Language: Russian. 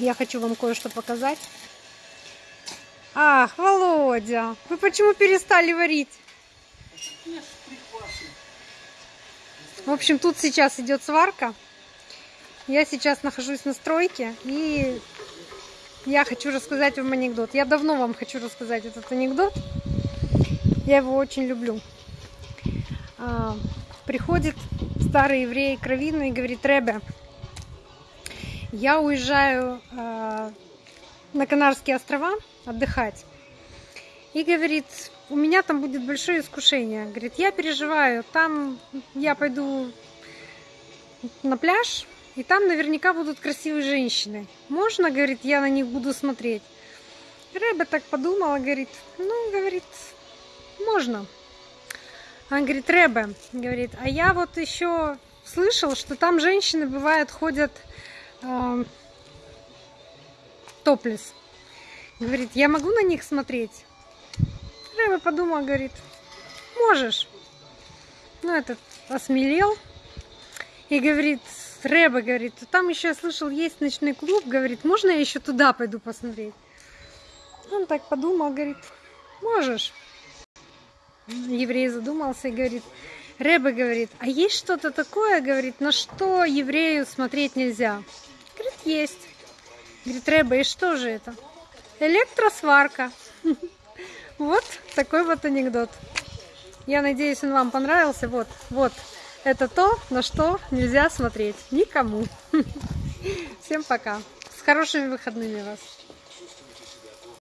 Я хочу вам кое-что показать. Ах, Володя, вы почему перестали варить? В общем, тут сейчас идет сварка. Я сейчас нахожусь на стройке и я хочу рассказать вам анекдот. Я давно вам хочу рассказать этот анекдот. Я его очень люблю. А, приходит старый еврей кровинный и говорит, Ребе, я уезжаю а, на Канарские острова отдыхать. И говорит, у меня там будет большое искушение. Говорит, я переживаю, там я пойду на пляж, и там наверняка будут красивые женщины. Можно, говорит, я на них буду смотреть? Рэба так подумала, говорит, ну, говорит, можно. Он говорит, Рэбе, говорит, а я вот еще слышал, что там женщины бывают ходят топлес. Говорит, я могу на них смотреть? Рэбе подумал, говорит, можешь. Ну, этот осмелел и говорит, Рэбе, говорит, там еще я слышал, есть ночной клуб, говорит, можно я еще туда пойду посмотреть? Он так подумал, говорит, можешь. Еврей задумался и говорит, Рэбе говорит, а есть что-то такое, говорит, на что еврею смотреть нельзя? Есть. Говорит, Рэбе, и что же это? Электросварка. Вот такой вот анекдот. Я надеюсь, он вам понравился. Вот, вот. Это то, на что нельзя смотреть никому. Всем пока. С хорошими выходными вас.